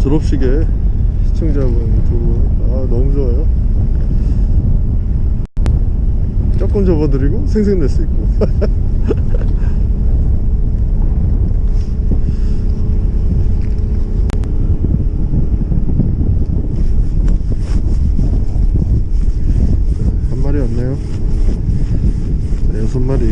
졸업식에 시청자분 두분 아 너무 좋아요. 조금 접어드리고 생생 낼 수 있고. 한 마리 왔네요. 네, 여섯 마리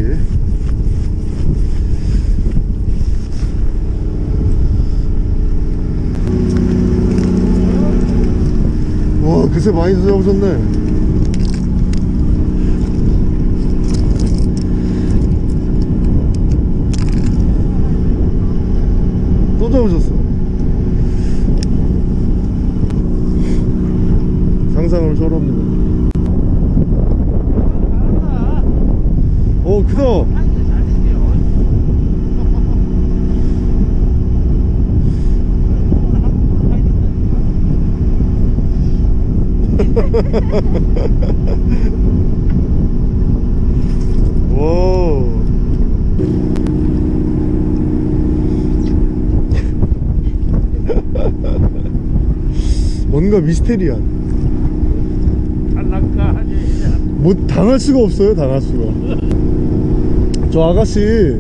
와 그새 많이 잡으셨네. 또 잡으셨어 상상을 초월합니다 오 크다 와. 뭔가 미스테리한. 뭐 당할 수가 없어요 당할 수가. 저 아가씨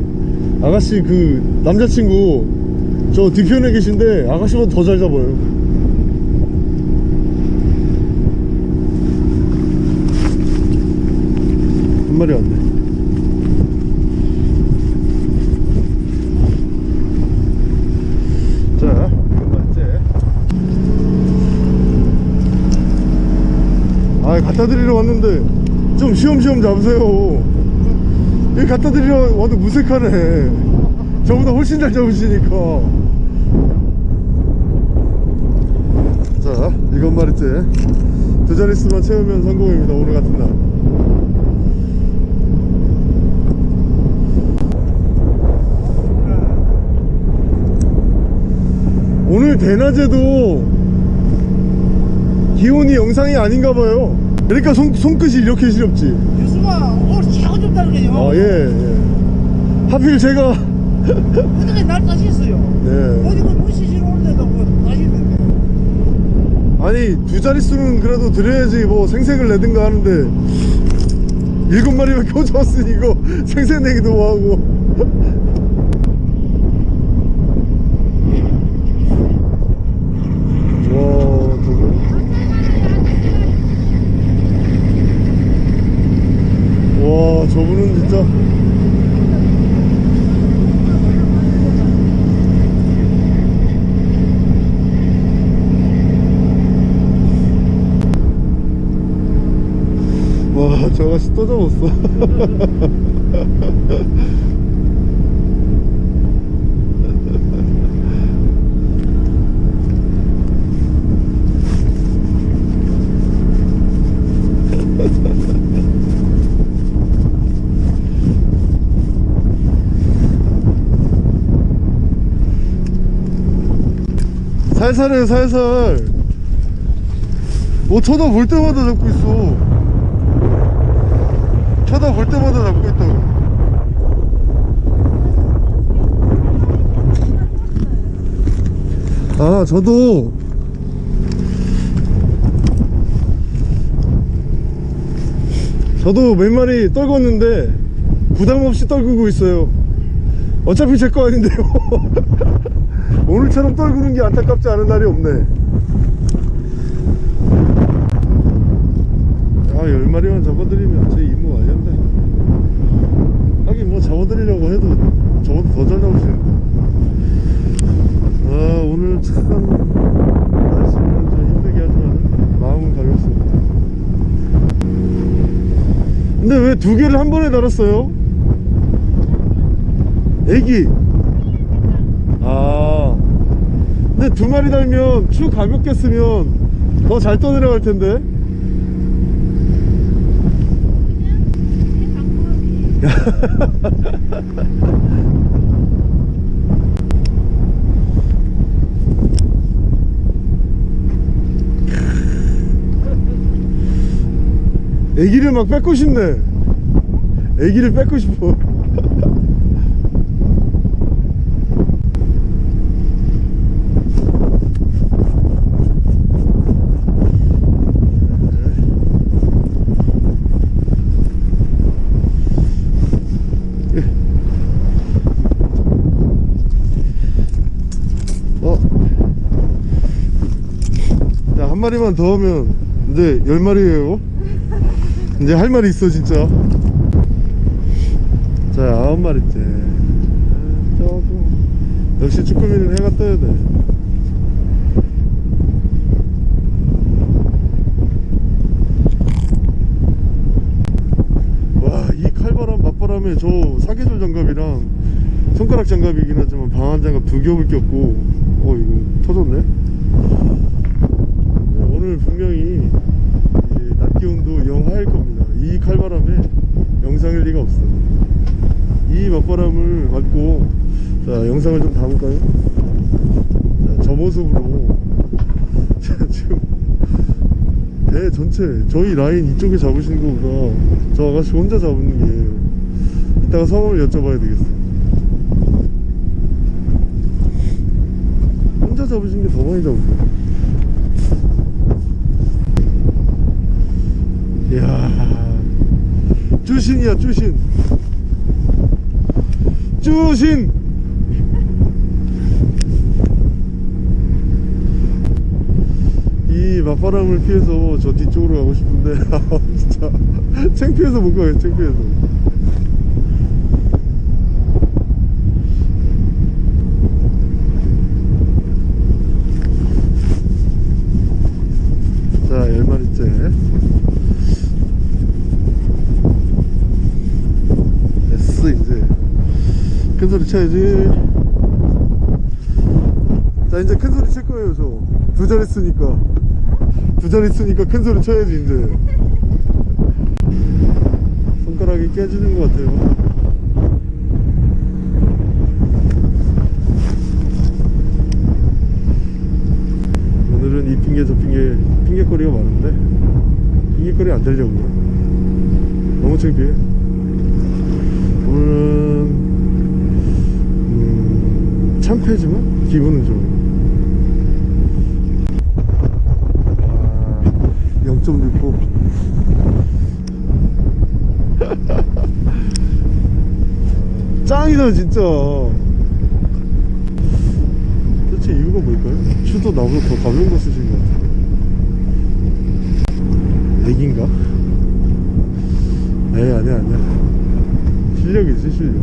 아가씨 그 남자친구 저 뒤편에 계신데 아가씨보다 더 잘 잡아요 한 마리 왔네. 아 갖다 드리러 왔는데 좀 쉬엄쉬엄 잡으세요. 여기 갖다 드리러 와도 무색하네. 저보다 훨씬 잘 잡으시니까. 자 일곱 마리째 두 자릿수만 채우면 성공입니다. 오늘 같은 날 오늘 대낮에도 기온이 영상이 아닌가 봐요 그러니까 손, 손끝이 이렇게 시렵지 유수가 오늘 최고 좁다는 게요. 아 예, 예. 하필 제가 어떻게 날까지 있어요? 네. 어디 그 무시시로 오는데도 뭐 다시 있는데. 아니 두 자릿수는 그래도 드려야지 뭐 생색을 내든가 하는데 일곱 마리밖에 못 잡았으니 이거 생색 내기도 뭐하고 와 저거 와 저분은 진짜 와, 저 아가씨 또 잡았어. 살살해, 살살. 뭐 쳐다볼 때마다 잡고 있어. 쳐다볼 때마다 잡고 있다고 아 저도 저도 몇 마리 떨궜는데 부담 없이 떨구고 있어요 어차피 제 거 아닌데요 오늘처럼 떨구는 게 안타깝지 않은 날이 없네 아, 열 마리만 잡아드리면 제 임무 완료한다. 하긴 뭐 잡아드리려고 해도 저보다 더 잘 잡으시는데. 아, 오늘 참 날씨는 좀 힘들게 하지만 마음은 가볍습니다. 근데 왜 두 개를 한 번에 달았어요? 애기. 아. 근데 두 마리 달면 추 가볍게 쓰면 더 잘 떠내려갈 텐데. 애기를 막 뺏고 싶네 애기를 뺏고 싶어 마리만 더 하면 이제 열 마리예요? 이제 할 말이 있어 진짜. 자 아홉 마리째. 아, 조금. 역시 쭈꾸미는 해가 떠야 돼. 와 이 칼바람 맞바람에 저 사계절 장갑이랑 손가락 장갑이긴 하지만 방한 장갑 두 겹을 꼈고 어 이거 터졌네 네, 오늘 분명히 낮 기온도 영하일 겁니다. 이 칼바람에 영상일 리가 없어. 이 맞바람을 맞고 자 영상을 좀 담을까요? 자, 저 모습으로. 자, 지금 배 전체 저희 라인 이쪽에 잡으시는 거보다 저 아가씨 혼자 잡는 게 이따가 성함을 여쭤봐야 되겠어요. 혼자 잡으신 게 더 많이 잡으세요 이야. 쭈신이야 쭈신. 쭈신! 이 맞바람을 피해서 저 뒤쪽으로 가고 싶은데 아 진짜. 창피해서 못 가요 창피해서. 자 열마리째 됐어 이제 큰 소리 쳐야지. 자 이제 큰 소리 칠 거예요 저. 두 자리 쓰니까. 두 자리 쓰니까 큰 소리 쳐야지 이제. 손가락이 깨지는 것 같아요. 오늘은 이 핑계 저 핑계 핑계거리가 많은데? 핑계거리 안 되려고요? 너무 창피해 오늘은 음, 창피하지만 기분은 좋아요 와, 0.6호 짱이다 진짜. 대체 이유가 뭘까요? 추도 나보다 더 가벼운 거 쓰신 것 같은데. 애기인가? 에이 아니야 아니야. 실력이지 실력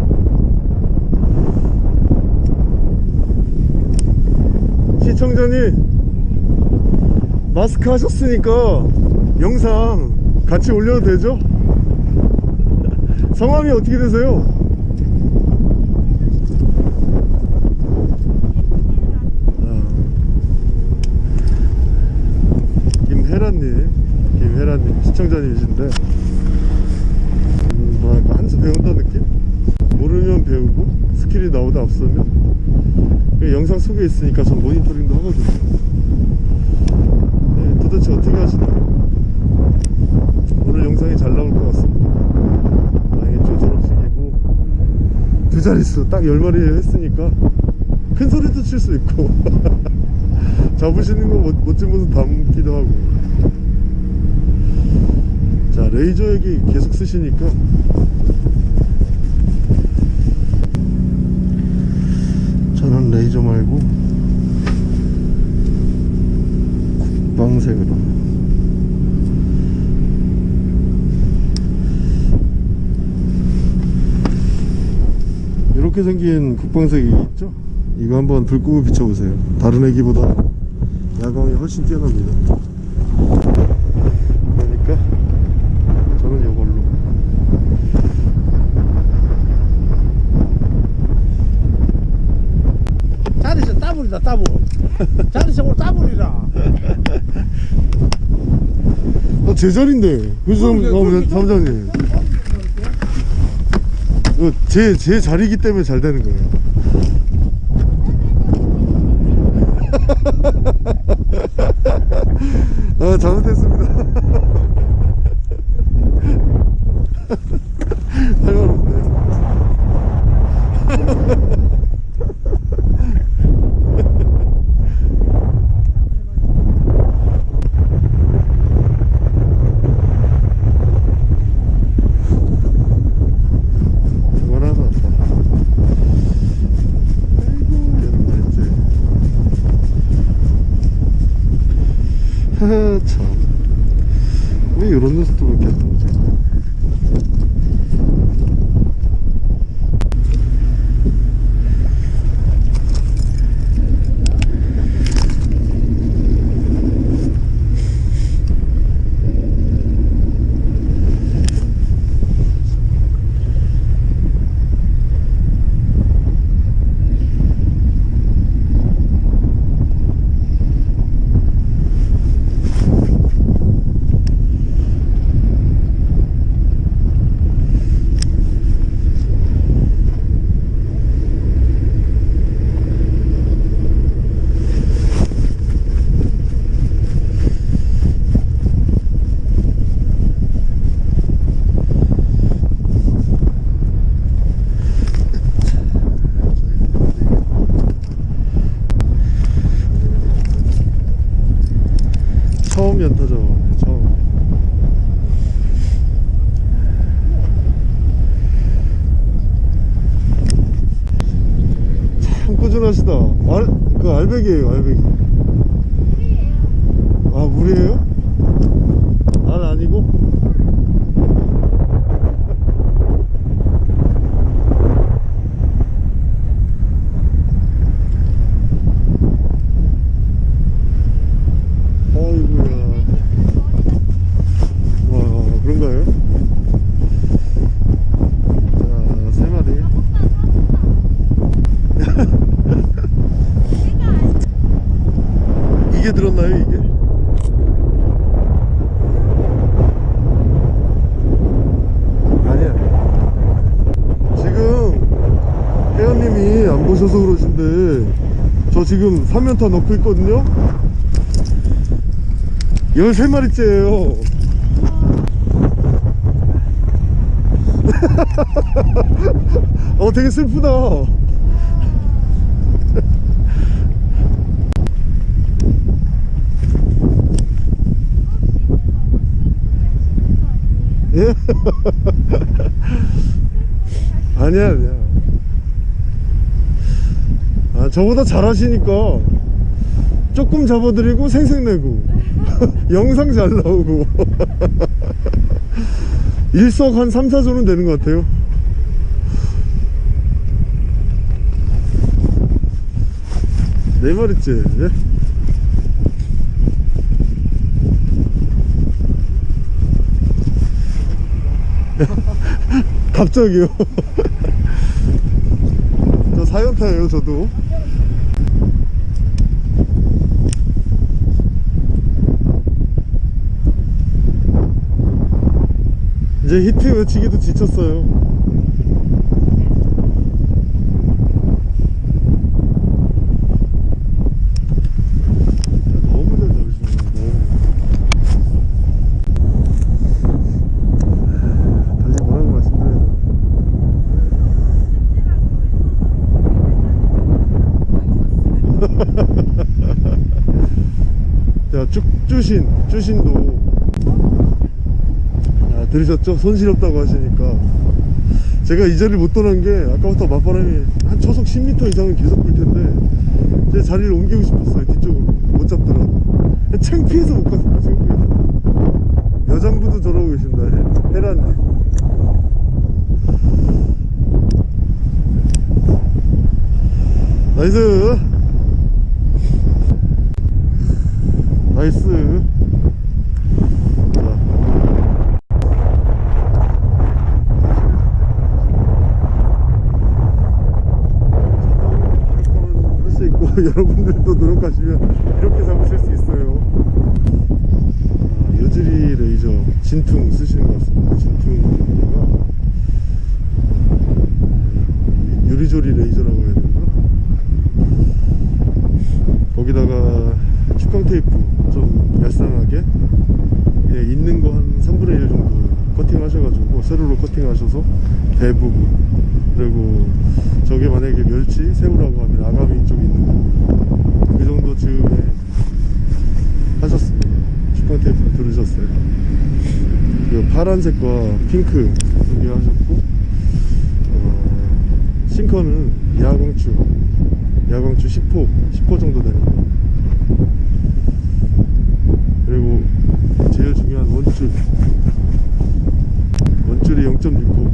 시청자님 마스크 하셨으니까 영상 같이 올려도 되죠? 성함이 어떻게 되세요? 아, 김혜란님 김혜란님 시청자님이신데 음, 뭐랄까 한수 배운다 느낌? 모르면 배우고 스킬이 나오다 없으면 그 영상 속에 있으니까 전 모니터링도 하거든요. 네, 도대체 어떻게 하시나요? 오늘 영상이 잘 나올 것 같습니다. 좀 졸업식이고 두 자릿수 딱 10마리 했으니까 큰 소리도 칠 수 있고 잡으시는 거 멋- 멋진 모습 담기도 하고. 자 레이저 얘기 계속 쓰시니까 레이저 말고 국방색으로. 이렇게 생긴 국방색이 있죠? 이거 한번 불 끄고 비춰보세요. 다른 애기보다 야광이 훨씬 뛰어납니다 그러니까 저는 이걸로 자리에서 따블이다 따블. 오늘 따블이라. 어, 제 자리인데. 그러게, 어. 사무장님. 제, 제 자리이기 때문에 잘 되는 거예요 아 잘못했습니다 참 왜 이런 녀석들밖에 안 나오지 처음 연타 잡아네 처음 참 꾸준하시다 알, 그 알배기예요 알배기 아 물이에요? 알 아니고? 어이구야 와 그런가요? 자, 세 마리 이게 들었나요 이게? 아니야 지금 혜연님이 안 보셔서 그러신데 저 지금 3연타 넣고 있거든요? 13마리째예요. 어 되게 슬프다. 예? 아니야 아니야. 아 저보다 잘하시니까 조금 잡아드리고 생색내고 영상 잘 나오고 일석 한 3, 4조는 되는 것 같아요. 네 마리째 예? 갑자기요? 저 사연타예요 저도 이제 히트 외치기도 지쳤어요. 자, 쭉, 쭈신, 쭈신도. 아, 들으셨죠? 손실없다고 하시니까. 제가 이 자리를 못 떠난 게, 아까부터 맞바람이 한 초속 10m 이상은 계속 불 텐데, 제 자리를 옮기고 싶었어요, 뒤쪽으로. 못 잡더라도. 창피해서 못 갔습니다, 창피해서. 여장부도 저러고 계신다, 해, 해란님. Nice! Nice 할수 있고 여러분들도 노력하시면 이렇게 잡으실 수 있어요. 아, 요즈리 레이저 진퉁 쓰시는 것 같습니다. 진퉁에다가. 아, 요즈리 레이저라고 해야 되나? 거기다가 축광 테이프 좀 얄쌍하게 예, 있는 거 한 3분의 1 정도 커팅 하셔가지고 세로로 커팅 하셔서 대부분. 그리고 저게 만약에 멸치 새우라고 하면 아가미 쪽에 있는 거 그 정도 즈음에 하셨습니다 축광 테이프 두르셨어요 그리고 파란색과 핑크 두개 하셨고 어, 싱커는 야광추 야광추 10호 10호 정도 되는 거. 그리고 제일 중요한 원줄. 원줄이 0.6호.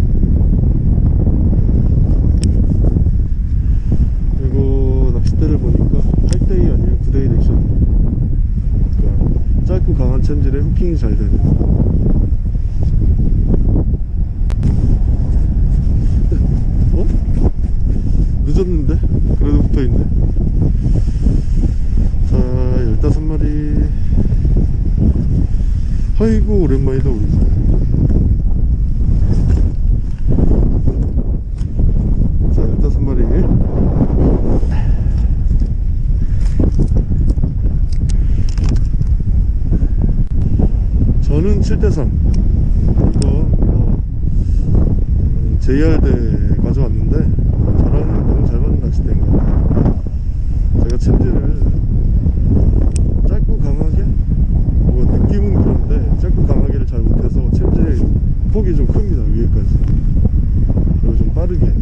그리고 낚싯대를 보니까 8대2 아니면 9대1 액션. 그러니까 짧고 강한 챔질에 후킹이 잘 되는 어? 늦었는데? 그래도 붙어있네. 자 15마리. 아이고 오랜만이다 오랜만 자 15마리. 저는 7대3 이거 뭐 음, JR대 가져왔는데 저랑 너무 잘 맞는 낚싯대인 것 같아요. 제가 챔질을 짧고 강하게? 뭐 느낌은 그런데 짧고 강하게를 잘 못해서 챔질의 폭이 좀 큽니다 위에까지. 그리고 좀 빠르게.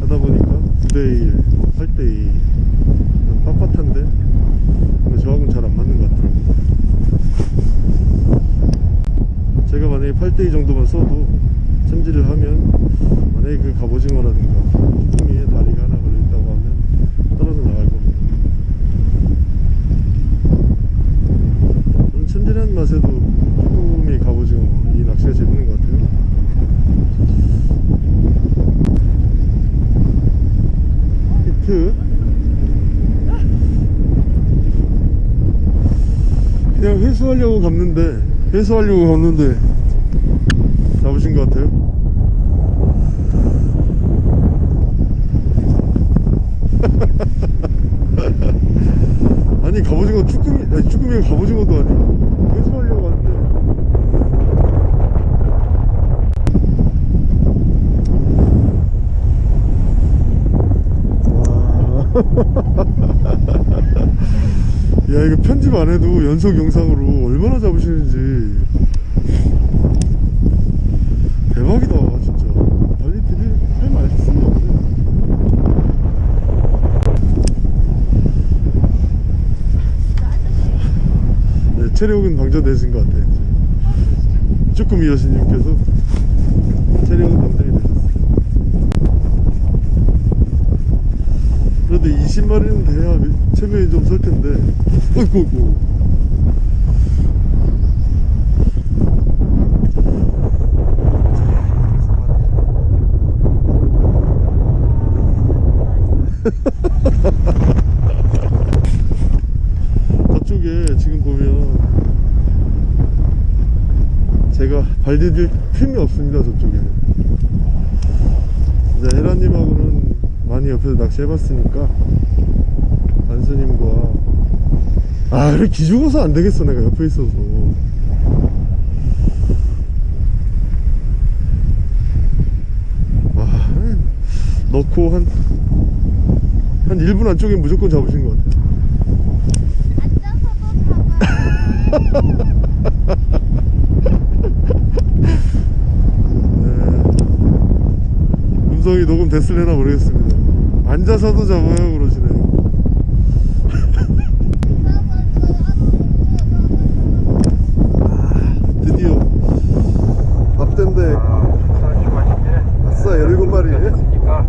하다 보니까 9대1 8대2 빳빳한데? 근데 저하고는 잘 안 맞는 것 같더라고요. 제가 만약에 8대2 정도만 써도 챔질을 하면 만약에 그 갑오징어라든가 쭈꾸미에 다리가 하나 걸려있다고 하면 떨어져 나갈 겁니다. 저는 챔질하는 맛에도 쭈꾸미 갑오징어 이 낚시가 재밌는 것 같아요. 히트? 그냥 회수하려고 갔는데 회수하려고 갔는데 잡으신 것 같아요 아니 갑오징어 쭈꾸미 아니 쭈꾸미가 갑오징어도 아니고 회수하려고 하는데. 야 이거 편집 안 해도 연속 영상으로 얼마나 잡으시는지 대박이다 진짜 달리 드릴 할 말씀이 없네 네, 체력은 방전되신 것 같아요. 쭈꾸미 여신님께서 체력은 방전이 되셨어요 그래도 20마리는 돼야 체면이 좀 설 텐데. 어이구 어이구 저쪽에 지금 보면 발 디딜 틈이 없습니다 저쪽에. 이제 헤라님하고는 많이 옆에서 낚시 해봤으니까 안수님과 아 이렇게 기죽어서 안 되겠어 내가 옆에 있어서. 와 넣고 한한 1분 안쪽에 무조건 잡으신 것 같아요. 네. 음성이 녹음 됐을래나 모르겠습니다. 앉아서도 잡아요 그러시네요 드디어 밥된데 아싸 17마리 그러니까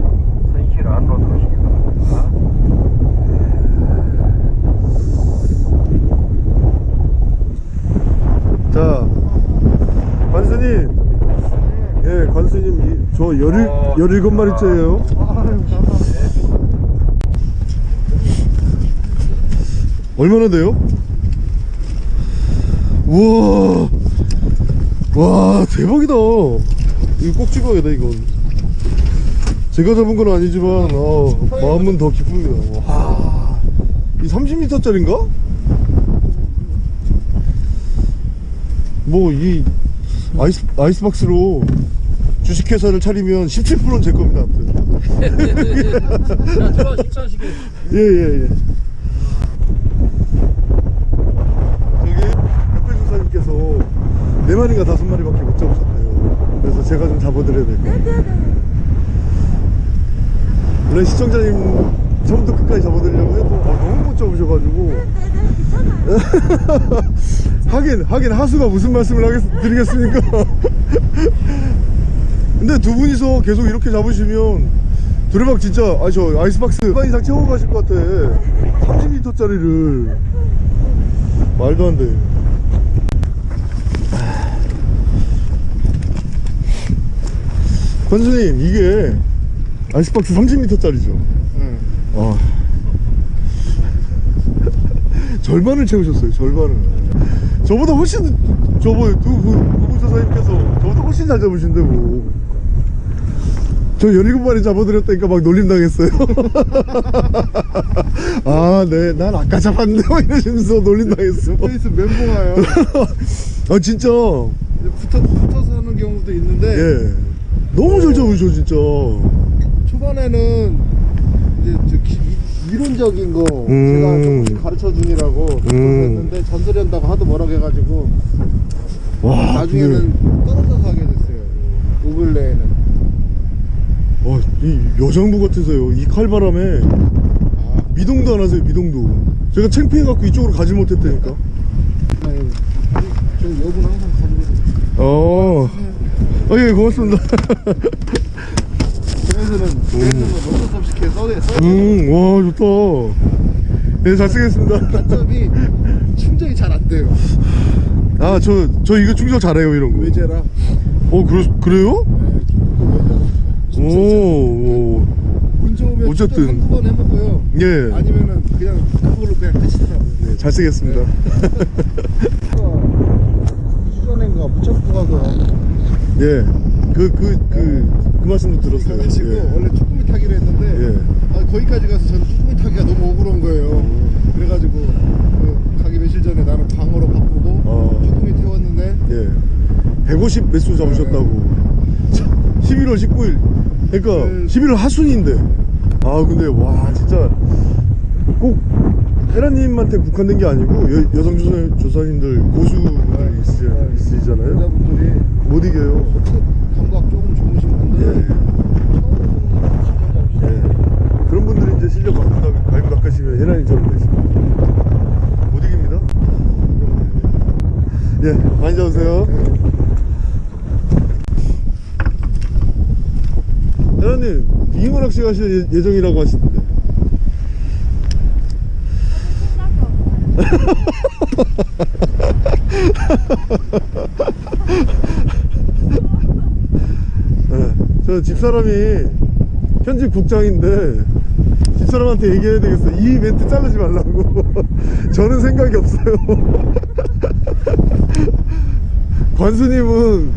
선실 안으로 들어오시기 바랍니다. 자 관수님 예 이- 저 열일, 어, 17마리째예요. 얼마나 돼요? 우와. 와 대박이다. 이거 꼭 찍어야겠다 이건. 제가 잡은 건 아니지만 어, 마음은 더 기쁩니다. 와 이 30m 짜린가? 뭐 이 아이스 아이스박스로 주식회사를 차리면 17%는 제 겁니다. 아무튼. 자 들어와 식사하시게 예예 예. 저기 옆에 주사님께서 네 마리가 다섯 마리밖에 못 잡으셨대요. 그래서 제가 좀 잡아드려야 될 것 같아요. 원래 시청자님 처음부터 끝까지 잡아드리려고 해도 아, 너무 못 잡으셔가지고 하긴 하긴 하수가 무슨 말씀을 하겠, 드리겠습니까 근데 두 분이서 계속 이렇게 잡으시면 두레박 진짜 아 저 아이스박스 반 이상 채워 가실 것 같아. 30m짜리를. 말도 안돼. 권수님 이게 아이스박스 30m짜리죠? 응. 아. 절반을 채우셨어요 절반을. 저보다 훨씬 저번 두 분, 부부조사님께서 저보다 훨씬 잘 잡으신데 뭐 저 17마리 잡아드렸다니까 막 놀림 당했어요 아네난 아까 잡았는데 막 이러시면서 놀림 당했어 페이스 멘붕와요. 아 진짜 붙어, 붙어서 하는 경우도 있는데 예 너무 잘 잡으셔 진짜 초반에는 이제 저 기, 이- 이론적인 거 음. 제가 조금씩 가르쳐 붙어서 음. 했는데 잔소리 한다고 하도 뭐라고 해가지고 와 나중에는 근데 떨어져서 하게 됐어요. 요 근래에는. 와, 이 여장부 같으세요 이 칼바람에 아, 미동도 안 하세요 미동도 제가 창피해갖고 이쪽으로 가지 못했다니까 저 여분 항상 가지고. 어, 어, 예, 고맙습니다. 그래서는 그래서는 어쩔 수 없이 이렇게 써야 써. 음, 와, 좋다. 예, 잘 쓰겠습니다. 단점이 충전이 잘 안 돼요. 아, 저, 저 이거 충전 잘해요, 이런 거. 외제라. 어, 그러, 그래요? 네, 오, 어쨌든. 충전 한두 번 해먹고요. 예. 아니면은 그냥 그걸로 그냥 끝이더라고요. 네, 잘 쓰겠습니다. 수전인가 무척고 가서 예. 그, 그, 그, 그 말씀도 들었어요. 가가지고 예. 원래 쭈꾸미 타기로 했는데 예. 아, 거기까지 가서 저는 쭈꾸미 타기가 너무 억울한 거예요. 그래가지고 그 가기 며칠 전에 나는 광어로 바꾸고 어. 쭈꾸미 태웠는데 예. 150 매수 잡으셨다고. 11월 19일. 그러니까 음. 11월 하순인데. 아, 근데 와, 진짜 꼭 헤라님한테 국한된 게 아니고 여, 여성 조사, 조사님들 고수분들 있으, 있으시잖아요. 여자분들이 못 이겨요. 감각 조금 좋으신 분들 예. 예. 그런 분들이 이제 실력 갈고 닦으시면 헤라님처럼 되십니다. 못 이깁니다. 예, 많이 잡으세요. 헤라님, 잉어 낚시 가실 예- 예정이라고 하시던데. 네, 저 집사람이 현직 국장인데 집사람한테 얘기해야 되겠어. 이 멘트 자르지 말라고. 저는 생각이 없어요. 관수님은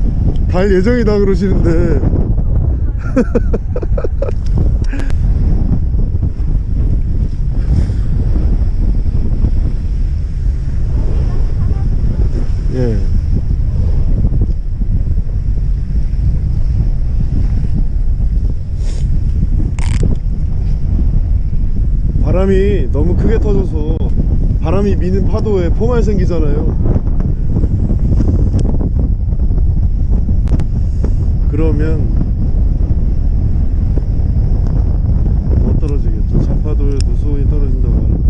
갈 예정이다 그러시는데. 예. 바람이 너무 크게 터져서 바람이 미는 파도에 포말 생기잖아요. 그러면 못 떨어지겠죠. 잔파도에도 수온이 떨어진다고 하는데.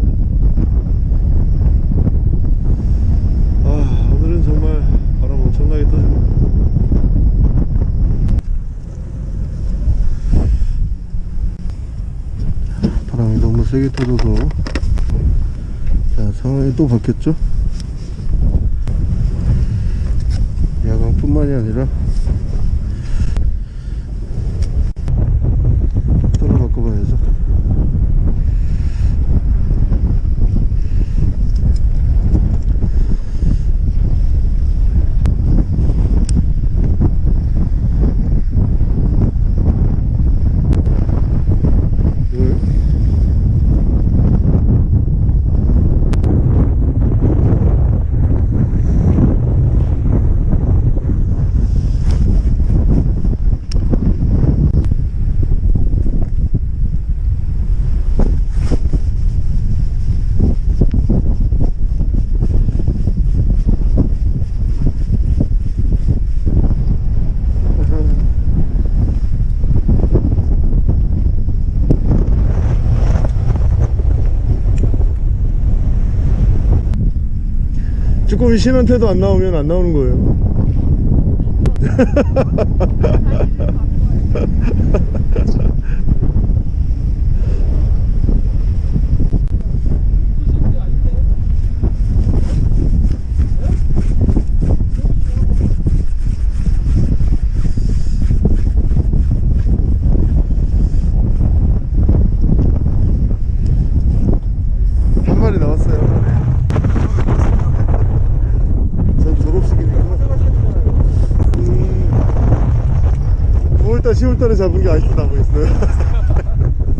아, 오늘은 정말 바람 엄청나게 터집니다. 바람이 너무 세게 터져서 또 바뀌었죠 야광뿐만이 아니라 하나 바꿔봐야죠 왜? 쭈꾸미 신한테도 안 나오면 안 나오는 거예요 한 마리 나왔어요 전 졸업식이니까 음, 9월달 10월달에 잡은 게 아직도 남아있어요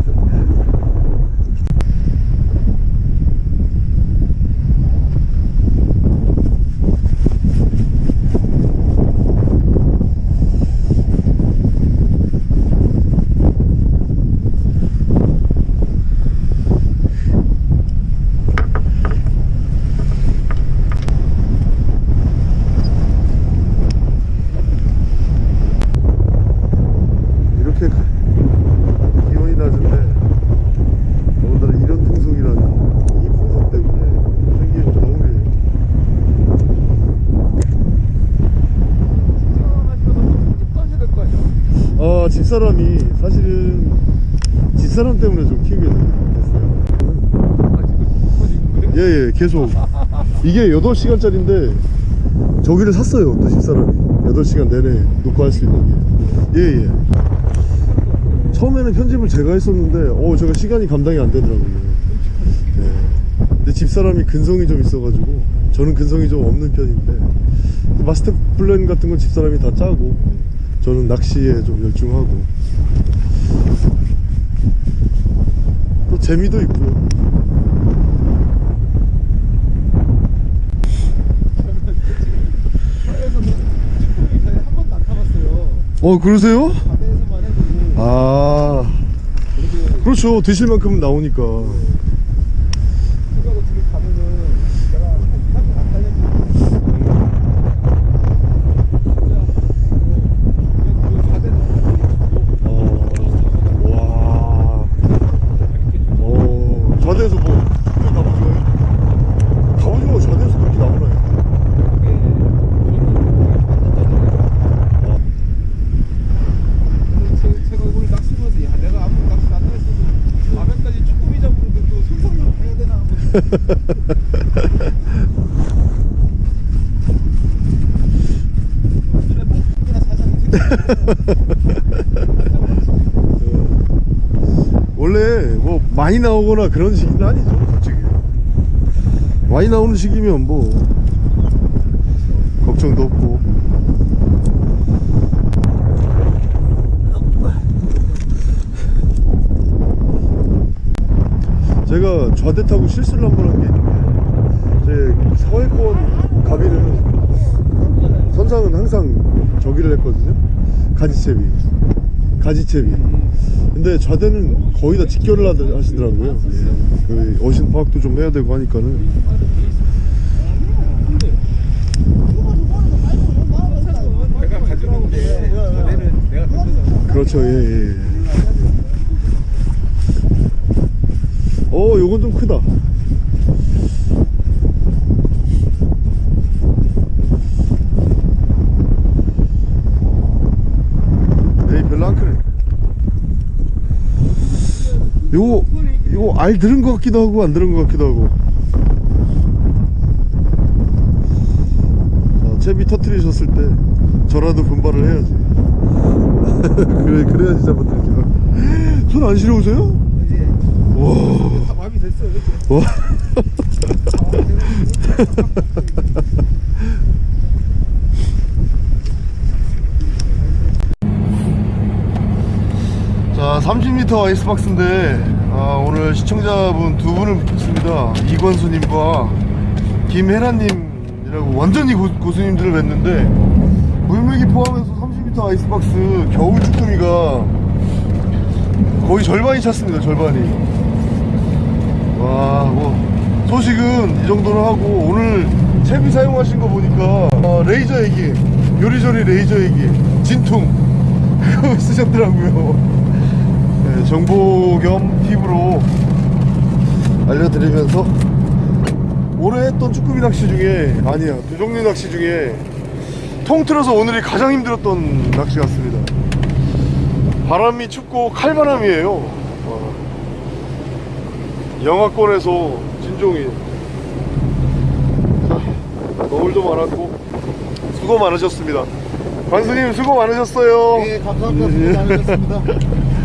이렇게 가- 기온이 낮은데 더군다나 이런 풍속이라니 이 풍속 때문에 생긴 겨울이에요 아 집사람이 사실은 집사람 때문에 좀 키우게 됐어요 예예 계속 이게 8시간짜리인데 저기를 샀어요 또 집사람이. 8시간 내내 녹화할 수 있는 게. 예예. 처음에는 편집을 제가 했었는데 어 제가 시간이 감당이 안 되더라고요. 예. 근데 집사람이 근성이 좀 있어가지고 저는 근성이 좀 없는 편인데 마스터 플랜 같은 건 집사람이 다 짜고 저는 낚시에 좀 열중하고. 또 재미도 있고요 한 번도 안 타봤 어 그러세요? 아. 그렇죠. 드실 만큼은 나오니까 휴가도 둘이 가면은 내가 한안 달렸는데 진짜 뭐 바다에서 어, 와 어, 좌대에서 뭐 그때 가보죠 가보죠 좌대에서 그렇게 나오나요? 제가 오늘 낚시 보면서 야 내가 아무 낚시 안 했어도 밤에까지 쭈꾸미 잡으는데 또 생선으로 해야 되나 하고 눈에 뽕이나 사장이 원래 뭐 많이 나오거나 그런 시기는 아니죠 솔직히. 많이 나오는 시기면 뭐 걱정도 없고 타고 실수를 한 번 한 게 있는데 제 서해권 가비는 선상은 항상 저기를 했거든요. 가지채비 가지채비. 근데 좌대는 거의 다 직결을 하시더라고요. 예. 그 어신 파악도 좀 해야 되고 하니까는. 그렇죠. 예, 예. 어 요건 좀 크다. 에이 별로 안 크네. 요거 요거 알 들은 것 같기도 하고 안 들은 것 같기도 하고. 자, 채비 터트리셨을 때 저라도 분발을 해야지. 그래 그래야지 잡아드리죠 손안 시려우세요? 와 자 30m 아이스박스인데 아, 오늘 시청자분 두 분을 뵙겠습니다. 이권수님과 김혜란님이라고 완전히 고, 고수님들을 뵀는데 물메기 포함해서 30m 아이스박스 겨울 쭈꾸미가 거의 절반이 찼습니다 절반이 와, 뭐 소식은 이 정도로 하고 오늘 채비 사용하신 거 보니까 어, 레이저 얘기, 요리조리 레이저 얘기, 진퉁 그거 쓰셨더라고요. 네, 정보 겸 팁으로 알려드리면서 올해 했던 쭈꾸미 낚시 중에 아니야 두 종류 낚시 중에 통틀어서 오늘이 가장 힘들었던 낚시 같습니다 바람이 춥고 칼바람이에요 와. 영하권에서 진종이 자 너울도 많았고 수고 많으셨습니다 관수님 수고 많으셨어요 예, 감사합니다. 수고 많으셨습니다.